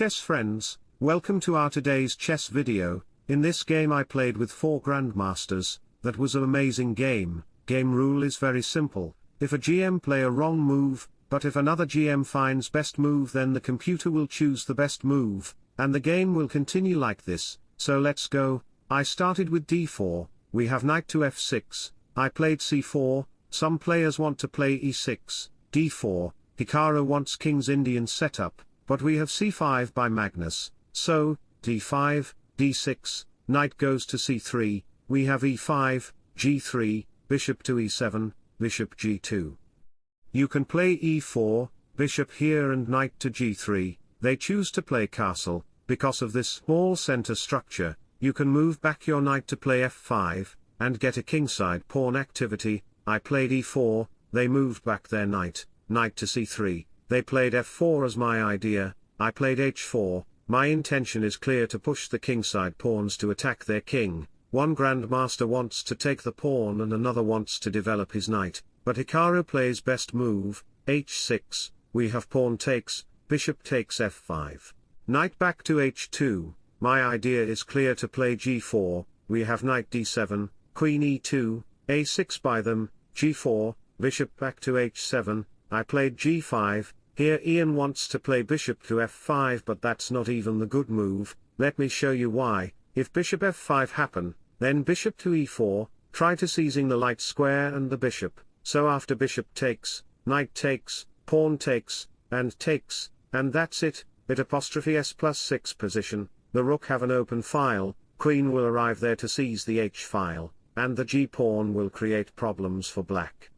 chess friends, welcome to our today's chess video, in this game I played with four grandmasters, that was an amazing game, game rule is very simple, if a GM play a wrong move, but if another GM finds best move then the computer will choose the best move, and the game will continue like this, so let's go, I started with d4, we have knight to f6, I played c4, some players want to play e6, d4, Hikaru wants king's Indian setup, but we have c5 by Magnus, so, d5, d6, knight goes to c3, we have e5, g3, bishop to e7, bishop g2. You can play e4, bishop here and knight to g3, they choose to play castle, because of this small center structure, you can move back your knight to play f5, and get a kingside pawn activity, I played e4, they moved back their knight, knight to c3, they played f4 as my idea, I played h4, my intention is clear to push the kingside pawns to attack their king, one grandmaster wants to take the pawn and another wants to develop his knight, but Hikaru plays best move, h6, we have pawn takes, bishop takes f5. Knight back to h2, my idea is clear to play g4, we have knight d7, queen e2, a6 by them, g4, bishop back to h7, I played g5, here Ian wants to play bishop to f5 but that's not even the good move, let me show you why, if bishop f5 happen, then bishop to e4, try to seizing the light square and the bishop, so after bishop takes, knight takes, pawn takes, and takes, and that's it, bit apostrophe s plus 6 position, the rook have an open file, queen will arrive there to seize the h file, and the g pawn will create problems for black.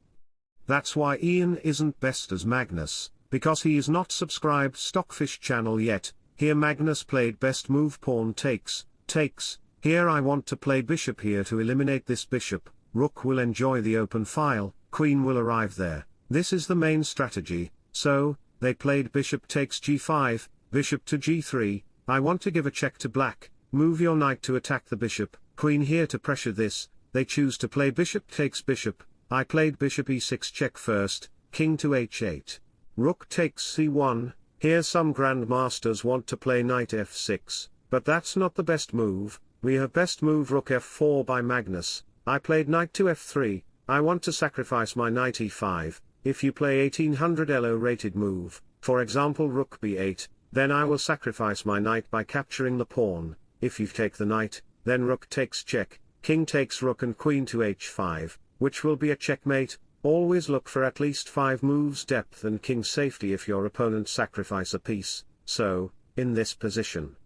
That's why Ian isn't best as Magnus, because he is not subscribed Stockfish channel yet, here Magnus played best move pawn takes, takes, here I want to play bishop here to eliminate this bishop, rook will enjoy the open file, queen will arrive there, this is the main strategy, so, they played bishop takes g5, bishop to g3, I want to give a check to black, move your knight to attack the bishop, queen here to pressure this, they choose to play bishop takes bishop, I played bishop e6 check first, king to h8. Rook takes c1, here some grandmasters want to play knight f6, but that's not the best move, we have best move rook f4 by Magnus, I played knight to f3, I want to sacrifice my knight e5, if you play 1800 elo rated move, for example rook b8, then I will sacrifice my knight by capturing the pawn, if you take the knight, then rook takes check, king takes rook and queen to h5, which will be a checkmate, always look for at least 5 moves depth and king safety if your opponent sacrifice a piece, so, in this position.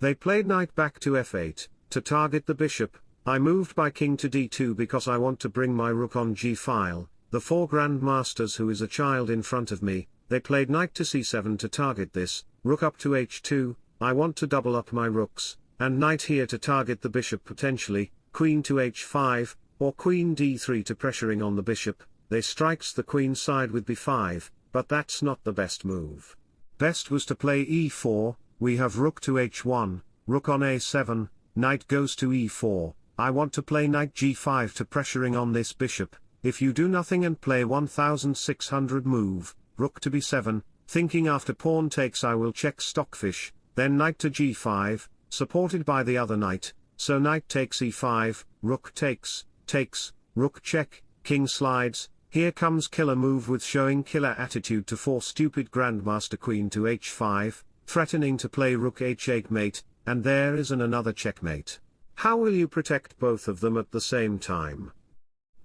They played knight back to f8, to target the bishop, I moved by king to d2 because I want to bring my rook on g-file, the four grandmasters who is a child in front of me, they played knight to c7 to target this, rook up to h2, I want to double up my rooks, and knight here to target the bishop potentially, queen to h5, or queen d3 to pressuring on the bishop, they strikes the queen side with b5, but that's not the best move. Best was to play e4, we have rook to h1, rook on a7, knight goes to e4, I want to play knight g5 to pressuring on this bishop, if you do nothing and play 1600 move, rook to b7, Thinking after pawn takes I will check stockfish, then knight to g5, supported by the other knight, so knight takes e5, rook takes, takes, rook check, king slides, here comes killer move with showing killer attitude to force stupid grandmaster queen to h5, threatening to play rook h8 mate, and there is an another checkmate. How will you protect both of them at the same time?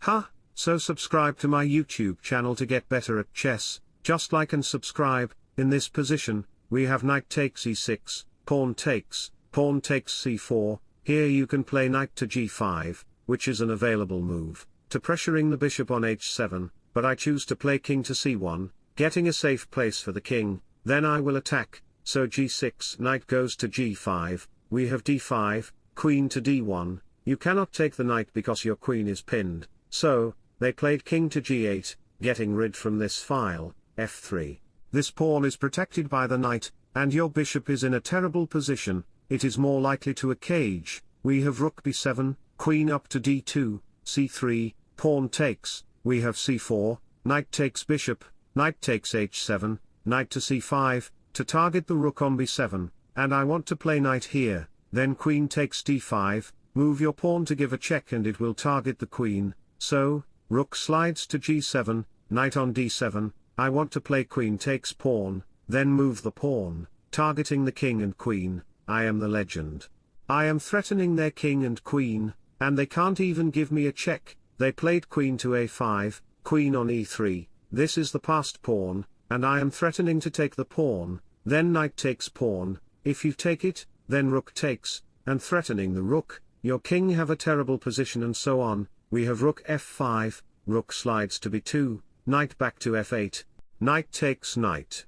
Ha, huh, so subscribe to my YouTube channel to get better at chess, just like and subscribe, in this position, we have knight takes e6, pawn takes, pawn takes c4, here you can play knight to g5, which is an available move, to pressuring the bishop on h7, but I choose to play king to c1, getting a safe place for the king, then I will attack, so g6 knight goes to g5, we have d5, queen to d1, you cannot take the knight because your queen is pinned, so, they played king to g8, getting rid from this file, f3. This pawn is protected by the knight, and your bishop is in a terrible position, it is more likely to a cage, we have rook b7, queen up to d2, c3, pawn takes, we have c4, knight takes bishop, knight takes h7, knight to c5, to target the rook on b7, and I want to play knight here, then queen takes d5, move your pawn to give a check and it will target the queen, so, rook slides to g7, knight on d7, I want to play queen takes pawn, then move the pawn, targeting the king and queen, I am the legend. I am threatening their king and queen, and they can't even give me a check, they played queen to a5, queen on e3, this is the passed pawn, and I am threatening to take the pawn, then knight takes pawn, if you take it, then rook takes, and threatening the rook, your king have a terrible position and so on, we have rook f5, rook slides to b2, knight back to f8, knight takes knight.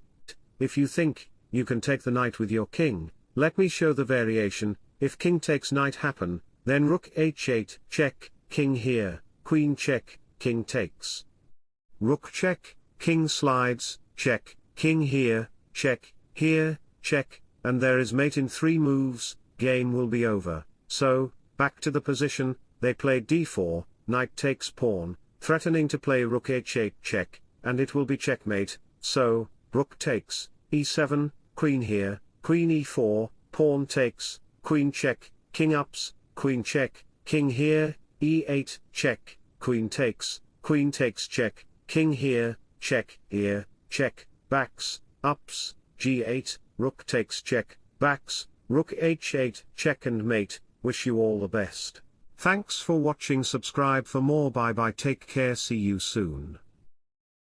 If you think, you can take the knight with your king, let me show the variation, if king takes knight happen, then rook h8, check, king here, queen check, king takes. Rook check, king slides, check, king here, check, here, check, and there is mate in three moves, game will be over, so, back to the position, they play d4, knight takes pawn, threatening to play rook h8 check, and it will be checkmate, so, rook takes, e7, queen here, queen e4, pawn takes, queen check, king ups, queen check, king here, e8, check, queen takes, queen takes check, king here, check, here, check, backs, ups, g8, rook takes check, backs, rook h8, check and mate, wish you all the best. Thanks for watching subscribe for more bye bye take care see you soon.